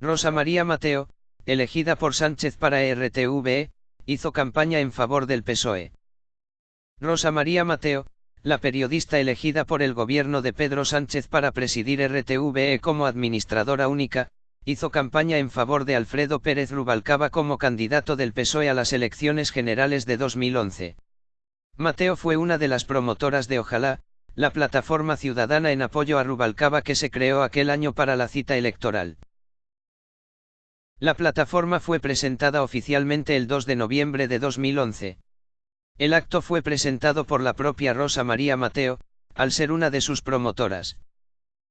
Rosa María Mateo, elegida por Sánchez para RTVE, hizo campaña en favor del PSOE. Rosa María Mateo, la periodista elegida por el gobierno de Pedro Sánchez para presidir RTVE como administradora única, hizo campaña en favor de Alfredo Pérez Rubalcaba como candidato del PSOE a las elecciones generales de 2011. Mateo fue una de las promotoras de Ojalá, la plataforma ciudadana en apoyo a Rubalcaba que se creó aquel año para la cita electoral. La plataforma fue presentada oficialmente el 2 de noviembre de 2011. El acto fue presentado por la propia Rosa María Mateo, al ser una de sus promotoras.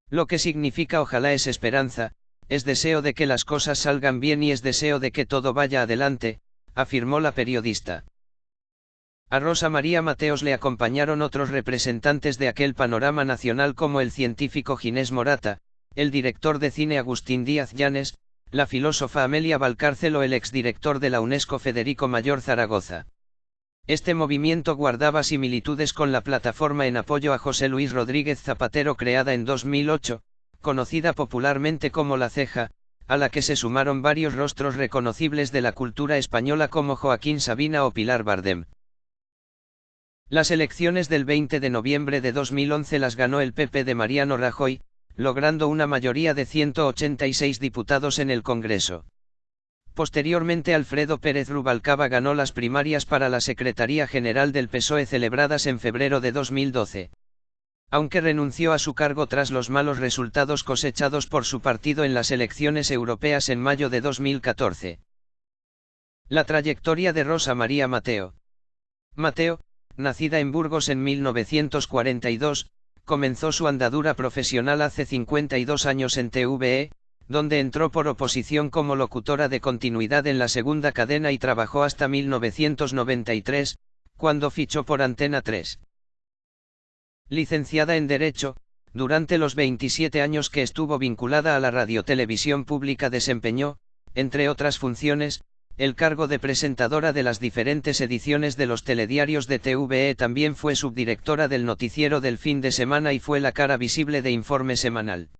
Lo que significa ojalá es esperanza, es deseo de que las cosas salgan bien y es deseo de que todo vaya adelante, afirmó la periodista. A Rosa María Mateos le acompañaron otros representantes de aquel panorama nacional como el científico Ginés Morata, el director de cine Agustín Díaz Llanes, la filósofa Amelia Valcárcel o el exdirector de la UNESCO Federico Mayor Zaragoza. Este movimiento guardaba similitudes con la plataforma en apoyo a José Luis Rodríguez Zapatero creada en 2008, conocida popularmente como La Ceja, a la que se sumaron varios rostros reconocibles de la cultura española como Joaquín Sabina o Pilar Bardem. Las elecciones del 20 de noviembre de 2011 las ganó el PP de Mariano Rajoy, logrando una mayoría de 186 diputados en el Congreso. Posteriormente Alfredo Pérez Rubalcaba ganó las primarias para la Secretaría General del PSOE celebradas en febrero de 2012. Aunque renunció a su cargo tras los malos resultados cosechados por su partido en las elecciones europeas en mayo de 2014. La trayectoria de Rosa María Mateo. Mateo, nacida en Burgos en 1942, comenzó su andadura profesional hace 52 años en TVE, donde entró por oposición como locutora de continuidad en la segunda cadena y trabajó hasta 1993, cuando fichó por Antena 3. Licenciada en Derecho, durante los 27 años que estuvo vinculada a la radiotelevisión pública desempeñó, entre otras funciones, el cargo de presentadora de las diferentes ediciones de los telediarios de TVE también fue subdirectora del noticiero del fin de semana y fue la cara visible de Informe Semanal.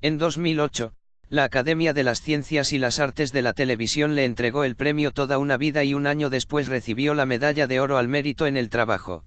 En 2008, la Academia de las Ciencias y las Artes de la Televisión le entregó el premio Toda una vida y un año después recibió la Medalla de Oro al Mérito en el Trabajo.